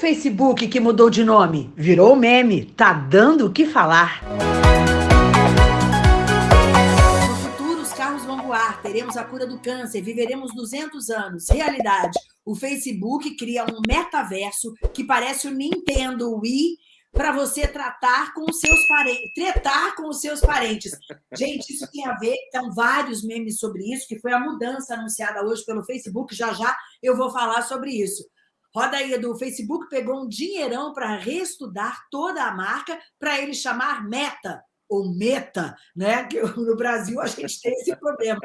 Facebook que mudou de nome? Virou meme, tá dando o que falar. No futuro, os carros vão voar, teremos a cura do câncer, viveremos 200 anos. Realidade, o Facebook cria um metaverso que parece o Nintendo Wii para você tratar com os seus parentes, tretar com os seus parentes. Gente, isso tem a ver, tem vários memes sobre isso, que foi a mudança anunciada hoje pelo Facebook, já já eu vou falar sobre isso. Roda aí, do Facebook pegou um dinheirão para reestudar toda a marca para ele chamar Meta, ou Meta, né? Que no Brasil a gente tem esse problema.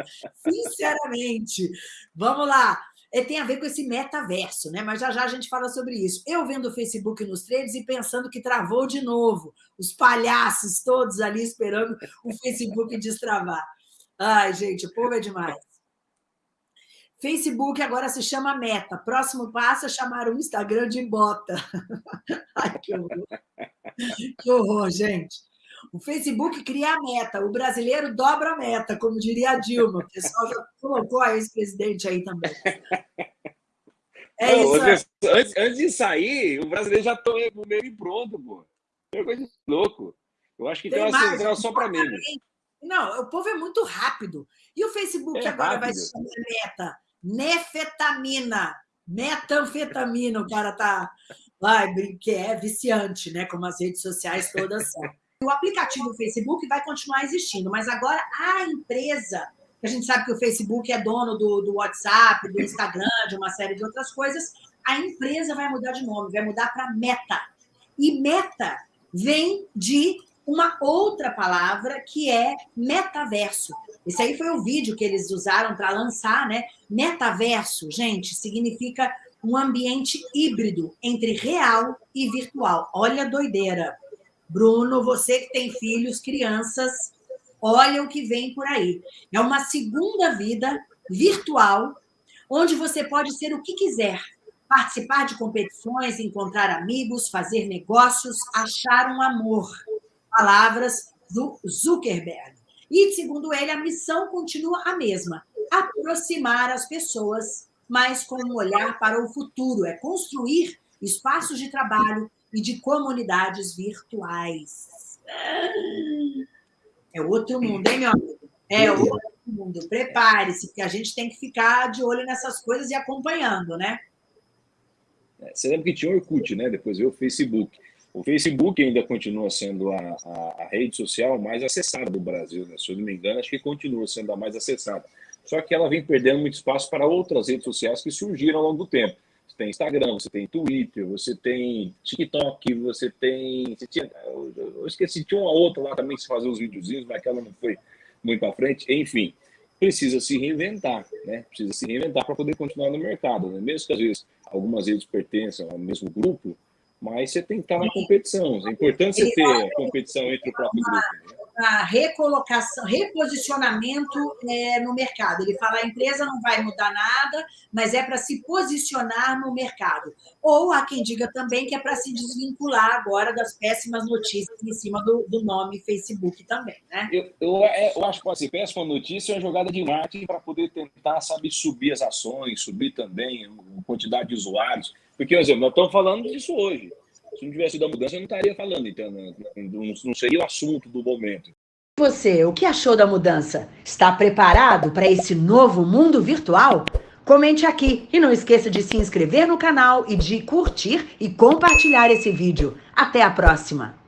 Sinceramente. Vamos lá. É, tem a ver com esse metaverso, né? Mas já já a gente fala sobre isso. Eu vendo o Facebook nos trades e pensando que travou de novo. Os palhaços todos ali esperando o Facebook destravar. Ai, gente, o povo é demais. Facebook agora se chama Meta. Próximo passo é chamar o Instagram de Bota. Ai, que horror. Que horror, gente. O Facebook cria a meta, o brasileiro dobra a meta, como diria a Dilma. O pessoal já colocou a ex-presidente aí também. É Não, isso. Antes, antes, de sair, o brasileiro já está meio pronto, pô. É coisa de louco. Eu acho que tem, tem uma central só para mim. Não, o povo é muito rápido. E o Facebook é agora rápido. vai se chamar meta nefetamina, metanfetamina, o cara tá... Vai, que é viciante, né? Como as redes sociais todas são. O aplicativo do Facebook vai continuar existindo, mas agora a empresa, a gente sabe que o Facebook é dono do, do WhatsApp, do Instagram, de uma série de outras coisas, a empresa vai mudar de nome, vai mudar para Meta. E Meta vem de uma outra palavra que é metaverso. Esse aí foi o vídeo que eles usaram para lançar, né? Metaverso, gente, significa um ambiente híbrido entre real e virtual. Olha a doideira. Bruno, você que tem filhos, crianças, olha o que vem por aí. É uma segunda vida virtual, onde você pode ser o que quiser, participar de competições, encontrar amigos, fazer negócios, achar um amor. Palavras do Zuckerberg. E, segundo ele, a missão continua a mesma, aproximar as pessoas, mas com um olhar para o futuro, é construir espaços de trabalho e de comunidades virtuais. É outro mundo, hein, meu amigo? É outro mundo. Prepare-se, porque a gente tem que ficar de olho nessas coisas e acompanhando, né? É, você lembra que tinha o Orkut, né? Depois veio o Facebook. O Facebook ainda continua sendo a, a, a, rede social mais acessada do Brasil, né? Se eu não me engano, acho que continua sendo a mais acessada. Só que ela vem perdendo muito espaço para outras redes sociais que surgiram ao longo do tempo. Você tem Instagram, você tem Twitter, você tem TikTok, você tem... Você tinha, eu esqueci, tinha uma outra lá também que se fazia uns videozinhos, mas aquela não foi muito para frente. Enfim, precisa se reinventar, né? Precisa se reinventar para poder continuar no mercado, né? Mesmo que às vezes algumas redes pertençam ao mesmo grupo, mas você tem que estar na competição. É importante você ter competição entre o próprio grupo. Né? A recolocação, reposicionamento é, no mercado. Ele fala a empresa não vai mudar nada, mas é para se posicionar no mercado. Ou há quem diga também que é para se desvincular agora das péssimas notícias em cima do, do nome Facebook também. Né? Eu, eu, é, eu acho que assim, péssima notícia é uma jogada de marketing para poder tentar sabe, subir as ações, subir também a quantidade de usuários porque, por exemplo, nós estamos falando disso hoje. Se não tivesse sido a mudança, eu não estaria falando, então né? não seria o assunto do momento. Você, o que achou da mudança? Está preparado para esse novo mundo virtual? Comente aqui e não esqueça de se inscrever no canal e de curtir e compartilhar esse vídeo. Até a próxima!